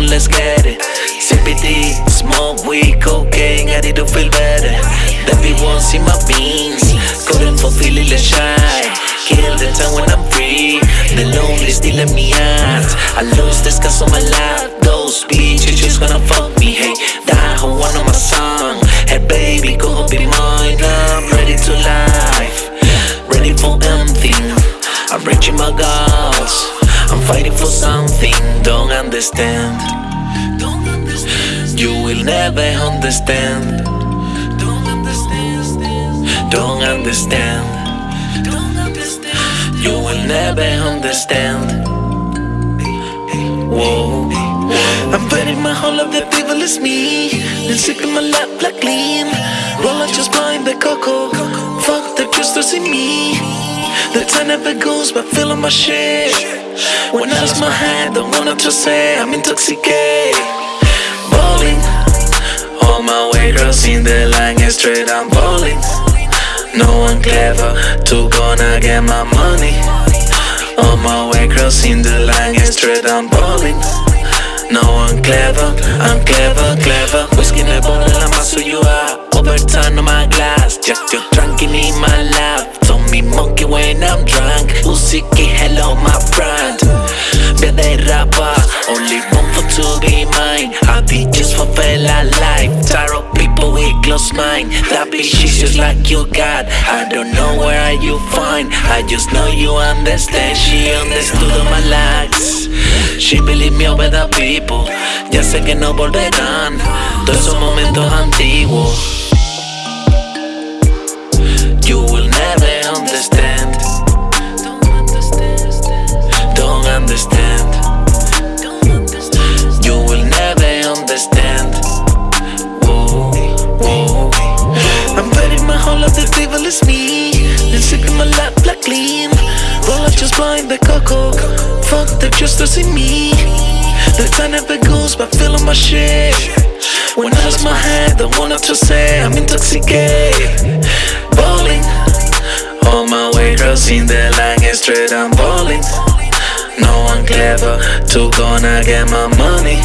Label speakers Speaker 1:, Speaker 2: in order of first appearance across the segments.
Speaker 1: on, let's get it. CBD, smoke weed, cocaine, I need to feel better. Everyone see my beans, couldn't fulfill it, let's shy. Kill the time when I'm free. The lonely still in me out I lose this cause on my life. Those bitches just gonna fuck me. Hey, die who one of my song. Hey baby, go be mine. I'm ready to life. Ready for anything. I'm reaching my goals. Something. Don't understand. You will never understand. Don't understand. Don't understand. You will never understand. Whoa. I'm betting my whole of the devil is me. Then sipping my lap like clean. Roll out just blind the cocoa. Fuck the crystals in me. The time never goes by feeling my shit. When I lose my head, don't wanna to say I'm intoxicated. Bowling. On my way, crossing the line, straight I'm bowling. No one clever to gonna get my money On my way crossing the line straight I'm balling No one clever, I'm clever, clever Whiskey in the bottle, I'm so you are Overturn on my glass, just you're mind That bitch is just like your God. I don't know where are you find I just know you understand. She understood all my likes She believe me over the people. Ya sé que no volverán. Todos esos momentos antiguos. You will black clean Roll out just blind the cocoa. Fuck the justice in me. The time never goes by feeling my shit. When I lose my head, don't wanna to say I'm intoxicated. Bowling. On my way crossing the line and straight I'm bowling. No one clever to gonna get my money.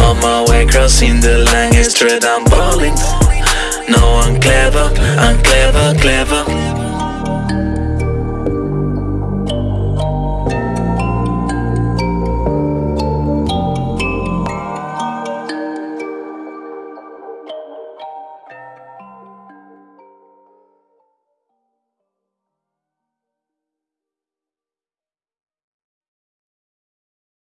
Speaker 1: On my way crossing the line straight I'm bowling. No one clever, I'm clever, clever